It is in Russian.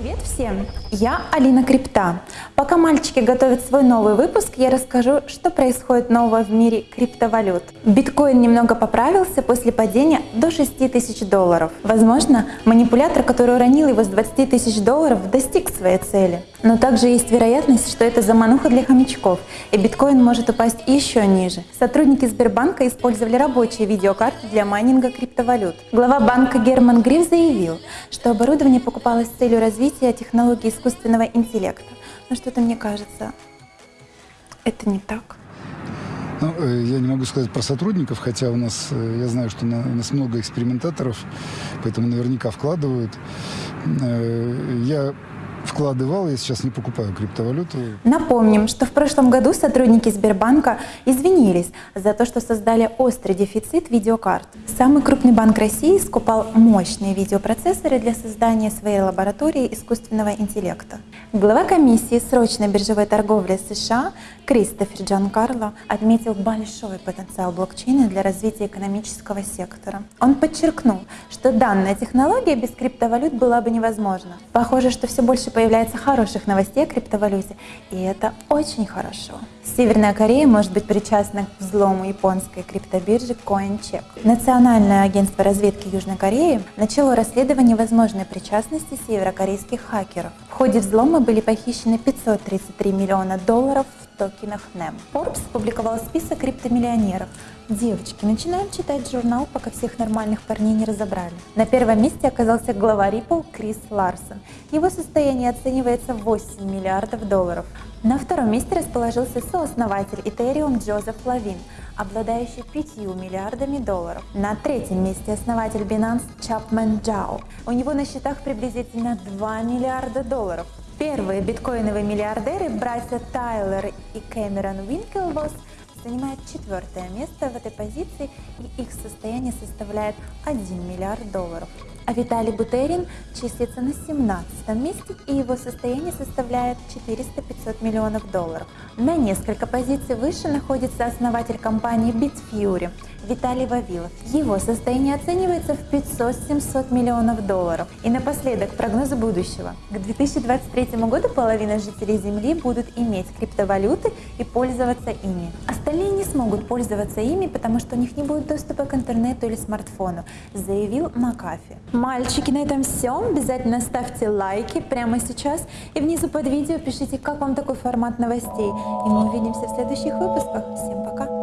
Привет всем! Я Алина Крипта. Пока мальчики готовят свой новый выпуск, я расскажу, что происходит нового в мире криптовалют. Биткоин немного поправился после падения до 6 тысяч долларов. Возможно, манипулятор, который уронил его с 20 тысяч долларов, достиг своей цели. Но также есть вероятность, что это замануха для хомячков, и биткоин может упасть еще ниже. Сотрудники Сбербанка использовали рабочие видеокарты для майнинга криптовалют. Глава банка Герман Гриф заявил, что оборудование покупалось с целью развития технологий искусственного интеллекта. Но что-то мне кажется, это не так. Ну, э, я не могу сказать про сотрудников, хотя у нас, э, я знаю, что у нас много экспериментаторов, поэтому наверняка вкладывают. Э, я вкладывал, я сейчас не покупаю криптовалюту. Напомним, что в прошлом году сотрудники Сбербанка извинились за то, что создали острый дефицит видеокарт. Самый крупный банк России скупал мощные видеопроцессоры для создания своей лаборатории искусственного интеллекта. Глава комиссии срочной биржевой торговли США Кристофер Джан Карло отметил большой потенциал блокчейна для развития экономического сектора. Он подчеркнул, что данная технология без криптовалют была бы невозможна. Похоже, что все больше появляется хороших новостей о криптовалюте, и это очень хорошо. Северная Корея может быть причастна к взлому японской криптобиржи CoinCheck. Национальное агентство разведки Южной Кореи начало расследование возможной причастности северокорейских хакеров. В ходе взлома были похищены 533 миллиона долларов в токенах NEM. Forbes опубликовал список криптомиллионеров. Девочки, начинаем читать журнал, пока всех нормальных парней не разобрали. На первом месте оказался глава Ripple Крис Ларсон. Его состояние оценивается в 8 миллиардов долларов. На втором месте расположился сооснователь Ethereum Джозеф Лавин, обладающий 5 миллиардами долларов. На третьем месте основатель Binance Чапмен Джао. У него на счетах приблизительно 2 миллиарда долларов. Первые биткоиновые миллиардеры, братья Тайлер и Кэмерон Уинклвосс, занимают четвертое место в этой позиции и их состояние составляет 1 миллиард долларов а Виталий Бутерин числится на 17 месте и его состояние составляет 400-500 миллионов долларов. На несколько позиций выше находится основатель компании Bitfury Виталий Вавилов. Его состояние оценивается в 500-700 миллионов долларов. И напоследок прогнозы будущего. К 2023 году половина жителей Земли будут иметь криптовалюты и пользоваться ими. Остальные смогут пользоваться ими, потому что у них не будет доступа к интернету или смартфону, заявил Макафи. Мальчики, на этом все. Обязательно ставьте лайки прямо сейчас и внизу под видео пишите, как вам такой формат новостей. И мы увидимся в следующих выпусках. Всем пока!